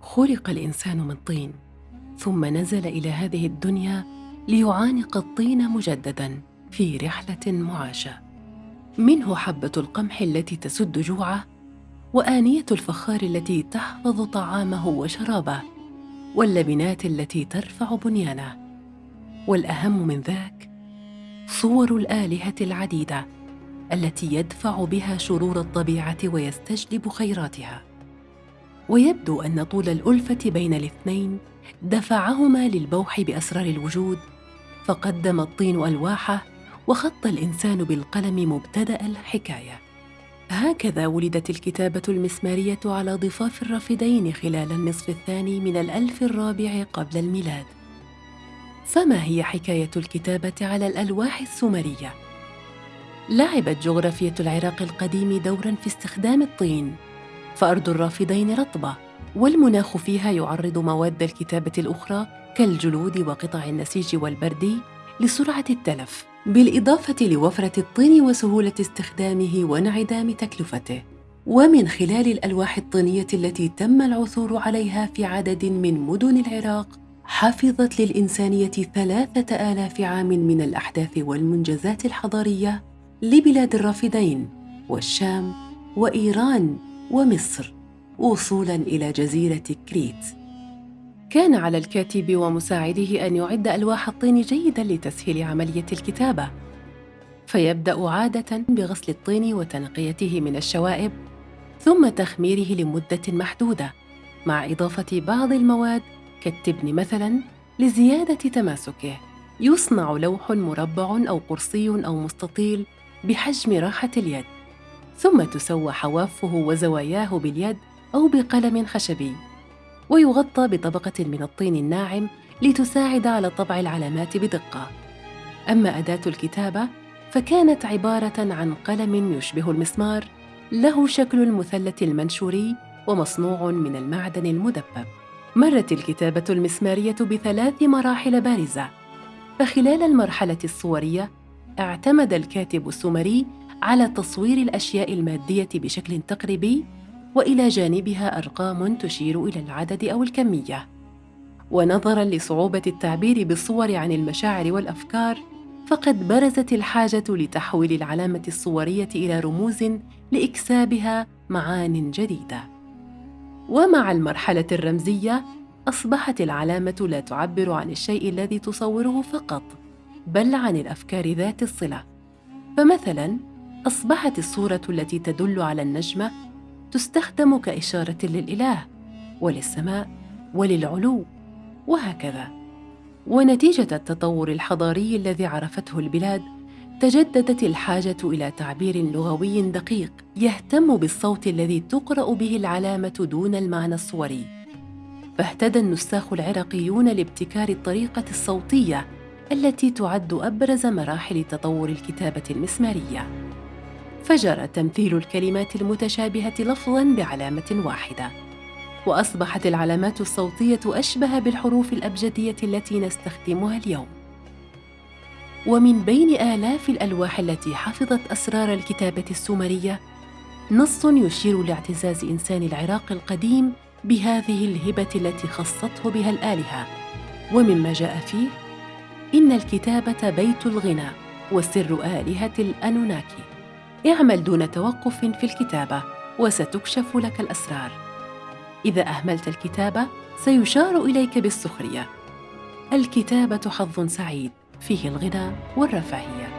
خلق الإنسان من طين ثم نزل إلى هذه الدنيا ليعانق الطين مجددا في رحلة معاشه منه حبة القمح التي تسد جوعه وآنية الفخار التي تحفظ طعامه وشرابه واللبنات التي ترفع بنيانه. والأهم من ذاك صور الآلهة العديدة التي يدفع بها شرور الطبيعة ويستجلب خيراتها. ويبدو أن طول الألفة بين الاثنين دفعهما للبوح بأسرار الوجود فقدم الطين الواحه وخط الإنسان بالقلم مبتدأ الحكاية. هكذا ولدت الكتابة المسمارية على ضفاف الرافدين خلال النصف الثاني من الألف الرابع قبل الميلاد. فما هي حكاية الكتابة على الألواح السومرية؟ لعبت جغرافية العراق القديم دورا في استخدام الطين. فأرض الرافدين رطبة والمناخ فيها يعرض مواد الكتابة الأخرى كالجلود وقطع النسيج والبردي لسرعة التلف بالإضافة لوفرة الطين وسهولة استخدامه وانعدام تكلفته. ومن خلال الألواح الطينية التي تم العثور عليها في عدد من مدن العراق حفظت للإنسانية ثلاثة آلاف عام من الأحداث والمنجزات الحضارية لبلاد الرافدين والشام وإيران. ومصر وصولا إلى جزيرة كريت. كان على الكاتب ومساعده أن يعد ألواح الطين جيدا لتسهيل عملية الكتابة. فيبدأ عادة بغسل الطين وتنقيته من الشوائب ثم تخميره لمدة محدودة مع إضافة بعض المواد كالتبن مثلا لزيادة تماسكه. يصنع لوح مربع أو قرصي أو مستطيل بحجم راحة اليد. ثم تسوى حوافه وزواياه باليد أو بقلم خشبي. ويغطى بطبقة من الطين الناعم لتساعد على طبع العلامات بدقة. أما أداة الكتابة فكانت عبارة عن قلم يشبه المسمار له شكل المثلث المنشوري ومصنوع من المعدن المدبب. مرت الكتابة المسمارية بثلاث مراحل بارزة. فخلال المرحلة الصورية اعتمد الكاتب السومري على تصوير الأشياء المادية بشكل تقريبي وإلى جانبها أرقام تشير إلى العدد أو الكمية. ونظرا لصعوبة التعبير بالصور عن المشاعر والأفكار فقد برزت الحاجة لتحويل العلامة الصورية إلى رموز لإكسابها معان جديدة. ومع المرحلة الرمزية أصبحت العلامة لا تعبر عن الشيء الذي تصوره فقط بل عن الأفكار ذات الصلة. فمثلا أصبحت الصورة التي تدل على النجمة تستخدم كإشارة للإله وللسماء وللعلو وهكذا. ونتيجة التطور الحضاري الذي عرفته البلاد تجددت الحاجة إلى تعبير لغوي دقيق يهتم بالصوت الذي تقرأ به العلامة دون المعنى الصوري. فاهتدى النساخ العراقيون لابتكار الطريقة الصوتية التي تعد أبرز مراحل تطور الكتابة المسمارية. فجرى تمثيل الكلمات المتشابهة لفظا بعلامة واحدة وأصبحت العلامات الصوتية أشبه بالحروف الأبجدية التي نستخدمها اليوم. ومن بين آلاف الألواح التي حفظت أسرار الكتابة السومرية نص يشير لاعتزاز إنسان العراق القديم بهذه الهبة التي خصته بها الآلهة. ومما جاء فيه إن الكتابة بيت الغنى وسر آلهة الأنوناكي. اعمل دون توقف في الكتابة وستكشف لك الأسرار. إذا أهملت الكتابة سيشار إليك بالسخرية. الكتابة حظ سعيد فيه الغنى والرفاهية.